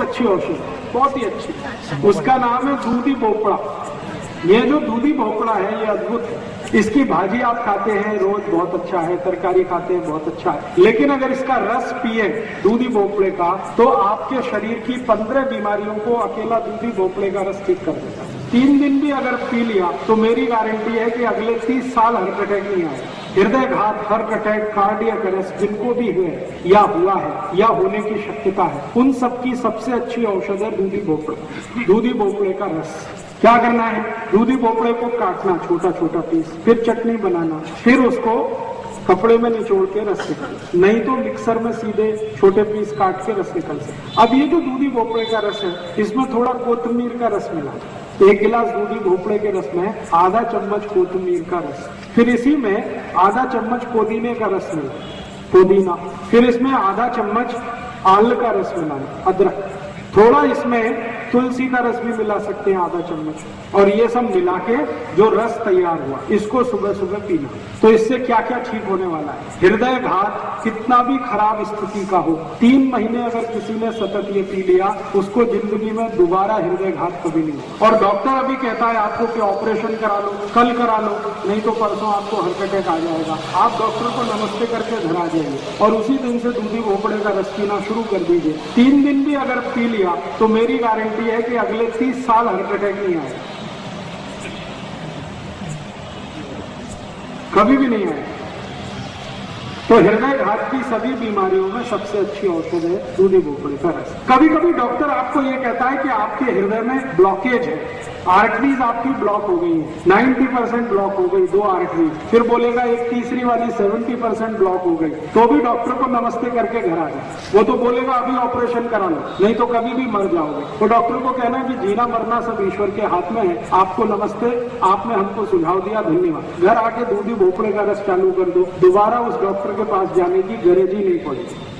अच्छी औषधि बहुत ही अच्छी। उसका नाम है दूधी भोपड़ा। ये जो दूधी भोपड़ा है, ये अद्भुत है। इसकी भाजी आप खाते हैं, रोज बहुत अच्छा है, तरकारी खाते हैं, बहुत अच्छा है। लेकिन अगर इसका रस पिए दूधी भोपड़े का तो आपके शरीर की पंद्रह बीमारियों को अकेला दूधी भोपड़े का रस ठीक कर देगा तीन दिन भी अगर पी लिया तो मेरी गारंटी है कि अगले तीस साल हार्ट अटैक नहीं आए। हृदय घात, हार्ट अटैक, कार्डियक अरेस्ट, जिनको भी हुए, या हुआ है, या होने की शक्यता है, उन सबकी सबसे अच्छी औषध है दूधी भोपड़े। दूधी भोपड़े का रस। क्या करना है? दूधी भोपड़े को काटना, छोटा छोटा पीस फिर चटनी बनाना, फिर उसको कपड़े में निचोड़ के रस निकाल नहीं तो मिक्सर में सीधे छोटे पीस काट के रस निकल सकते अब ये जो दूधी भोपड़े का रस है, इसमें थोड़ा कोतमीर का रस मिला। एक गिलास दूधी भोपड़े के रस में, आधा चम्मच कोतमीर का रस। फिर इसी में आधा चम्मच पुदीने का रस मिला। पुदीना। फिर इसमें आधा चम्मच आल का रस मिलाना अदरक। थोड़ा इसमें तुलसी का रस भी मिला सकते हैं आधा चम्मच। और ये सब मिला के जो रस तैयार हुआ, इसको सुबह सुबह पीना। तो इससे क्या क्या ठीक होने वाला है? हृदय घात कितना भी खराब स्थिति का हो, तीन महीने अगर किसी ने सतत ये पी लिया, उसको ज़िंदगी में दोबारा हृदय घात कभी नहीं और डॉक्टर अभी कहता है, आपको कि ऑपरेशन करा लो? कल करा लो। नहीं तो परसों आपको हार्ट अटैक आ जाएगा। आप डॉक्टर को नमस्ते करके घर आ जाइए। और उसी दिन से दूधी भोपड़े का रस पीना शुरू कर दीजिए। तीन दिन भी अगर पी लिया तो मेरी गारंटी है कि अगले तीस साल हार्ट अटैक नहीं आए। कभी भी नहीं आएगा तो हृदय घात की सभी बीमारियों में सबसे अच्छी औषध है दूधी भोपड़े का रस कभी कभी डॉक्टर आपको ये कहता है कि आपके हृदय में ब्लॉकेज है। आर्टरीज आपकी ब्लॉक हो गई है। 90 परसेंट ब्लॉक हो गई, दो आर्टरीज फिर बोलेगा एक तीसरी वाली 70 परसेंट ब्लॉक हो गई। तो भी डॉक्टर को नमस्ते करके घर आ जाए। वो तो बोलेगा, अभी ऑपरेशन करा लो। नहीं तो कभी भी मर जाओगे। तो डॉक्टर को कहना कि जीना मरना सब ईश्वर के हाथ में है। आपको नमस्ते, आपने हमको सुझाव दिया, धन्यवाद। घर आके दूधी भोपड़े का रस चालू कर दो। दोबारा उस डॉक्टर के पास जाने की गरज ही नहीं पड़ेगी